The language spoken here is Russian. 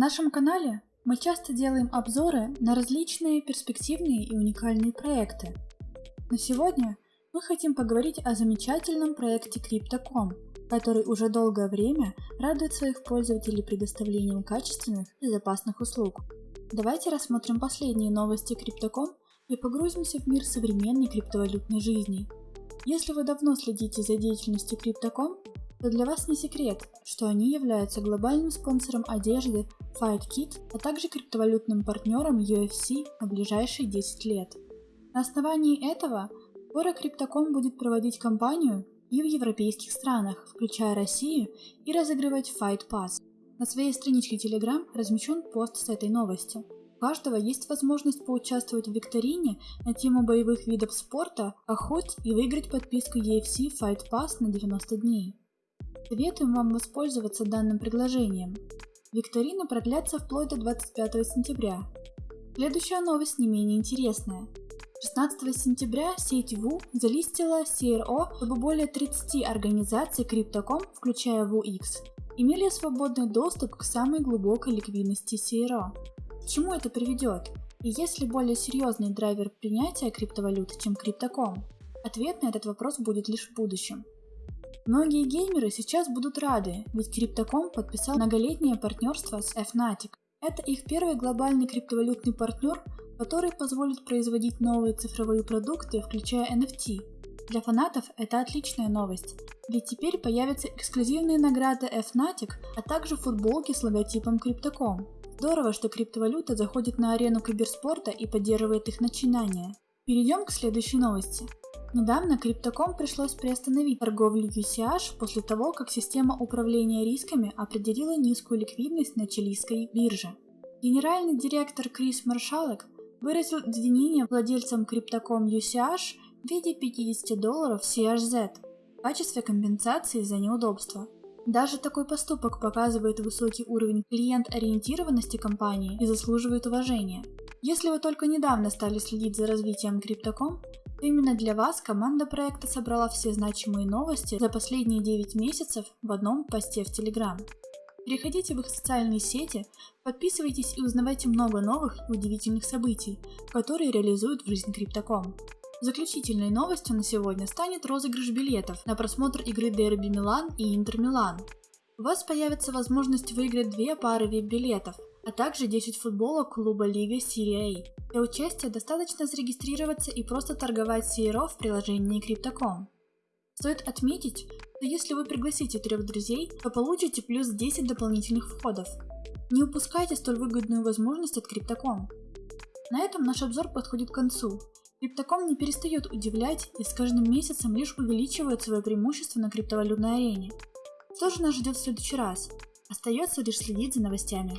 нашем канале мы часто делаем обзоры на различные перспективные и уникальные проекты. Но сегодня мы хотим поговорить о замечательном проекте Crypto.com, который уже долгое время радует своих пользователей предоставлением качественных и безопасных услуг. Давайте рассмотрим последние новости Crypto.com и погрузимся в мир современной криптовалютной жизни. Если вы давно следите за деятельностью Crypto.com, то для вас не секрет, что они являются глобальным спонсором одежды FightKit, а также криптовалютным партнером UFC на ближайшие 10 лет. На основании этого скоро Crypto.com будет проводить кампанию и в европейских странах, включая Россию, и разыгрывать Fight Pass. На своей страничке Telegram размещен пост с этой новостью. У каждого есть возможность поучаствовать в викторине на тему боевых видов спорта, охот и выиграть подписку UFC Fight Pass на 90 дней. Советуем вам воспользоваться данным предложением. Викторина продлятся вплоть до 25 сентября. Следующая новость не менее интересная. 16 сентября сеть ВУ залистила CRO, чтобы более 30 организаций Crypto.com, включая WUX, имели свободный доступ к самой глубокой ликвидности CRO. К чему это приведет? И есть ли более серьезный драйвер принятия криптовалют, чем Crypto.com? Ответ на этот вопрос будет лишь в будущем. Многие геймеры сейчас будут рады, ведь Crypto.com подписал многолетнее партнерство с Fnatic. Это их первый глобальный криптовалютный партнер, который позволит производить новые цифровые продукты, включая NFT. Для фанатов это отличная новость, ведь теперь появятся эксклюзивные награды Fnatic, а также футболки с логотипом Crypto.com. Здорово, что криптовалюта заходит на арену киберспорта и поддерживает их начинания. Перейдем к следующей новости. Недавно Crypto.com пришлось приостановить торговлю UCH после того, как система управления рисками определила низкую ликвидность на чилийской бирже. Генеральный директор Крис Маршалек выразил извинения владельцам Crypto.com UCH в виде 50 долларов CHZ в качестве компенсации за неудобства. Даже такой поступок показывает высокий уровень клиент-ориентированности компании и заслуживает уважения. Если вы только недавно стали следить за развитием Crypto.com, Именно для вас команда проекта собрала все значимые новости за последние 9 месяцев в одном посте в Telegram. Переходите в их социальные сети, подписывайтесь и узнавайте много новых и удивительных событий, которые реализуют в жизнь Криптоком. Заключительной новостью на сегодня станет розыгрыш билетов на просмотр игры Дерби Милан и Интер Милан. У вас появится возможность выиграть две пары вип-билетов, а также 10 футболок клуба Лига Серия А. Для участия достаточно зарегистрироваться и просто торговать CRO в приложении Crypto.com. Стоит отметить, что если вы пригласите трех друзей, то получите плюс 10 дополнительных входов. Не упускайте столь выгодную возможность от Crypto.com. На этом наш обзор подходит к концу. Crypto.com не перестает удивлять и с каждым месяцем лишь увеличивает свое преимущество на криптовалютной арене. Что же нас ждет в следующий раз? Остается лишь следить за новостями.